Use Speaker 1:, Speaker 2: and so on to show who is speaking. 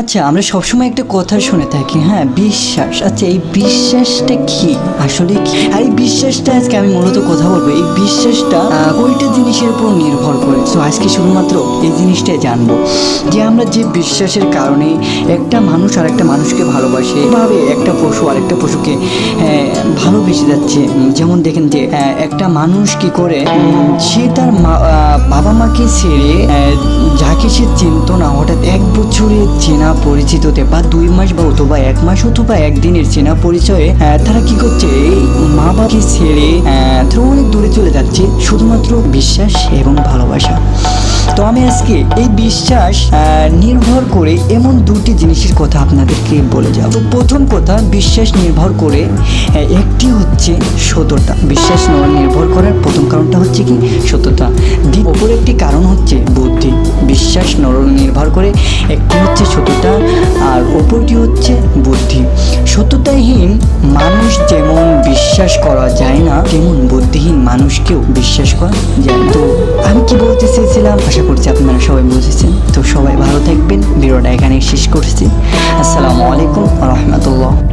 Speaker 1: আচ্ছা আমরা সবসময় একটা কথা শুনে থাকি হ্যাঁ? বিশ্বাস। আচ্ছা এই বিশ্বাসটা কি? আসলে কি? আর এই বিশ্বাসটা আজকে আমি মূলত কথা বলব। এই বিশ্বাসটা কয়টা জিনিসের উপর নির্ভর করে। তো আজকে শুধুমাত্র এই জিনিসটাই জানব। যে আমরা যে বিশ্বাসের কারণে একটা মানুষ আর একটা মানুষকে ভালোবাসে, এভাবে একটা পশু আর একটা পশুকে ভালোবেসে যাচ্ছে। যেমন দেখেন যে একটা মানুষ কি করে সে তার বাবা মাকে ছেড়ে চিনত না। হঠাৎ এক বছরের চেনা পরিচিততে বা দুই মাস বা অথবা এক মাস অথবা একদিনের চেনা পরিচয়ে তারা কি করছে? মা বাবাকে ছেড়ে আহ, তারা অনেক দূরে চলে যাচ্ছে শুধুমাত্র বিশ্বাস এবং ভালোবাসা। তো আমি আজকে এই বিশ্বাস নির্ভর করে এমন দুটি জিনিসের কথা আপনাদেরকে বলে যাব। তো প্রথম কথা বিশ্বাস নির্ভর করে একটি হচ্ছে সততা। বিশ্বাস নির্ভর করার প্রথম কারণটা হচ্ছে কি? সততা। দ্বি- অপর একটি কারণ হচ্ছে বুদ্ধি। বিশ্বাস নর- নির্ভর করে একটি হচ্ছে সততা আর অপরটি হচ্ছে বুদ্ধি। সততাহীন মানুষ যেমন বিশ্বাস করা যায় না, তেমন বুদ্ধিহীন মানুষকেও বিশ্বাস করা যায় তো আমি কি বলতে চেয়েছিলাম? আশা করছি আপনারা সবাই বুঝেছেন। তো সবাই ভালো থাকবেন। ভিডিওটা এখানে শেষ করছি। আসসালামু আলাইকুম রহমতুল্লাহ।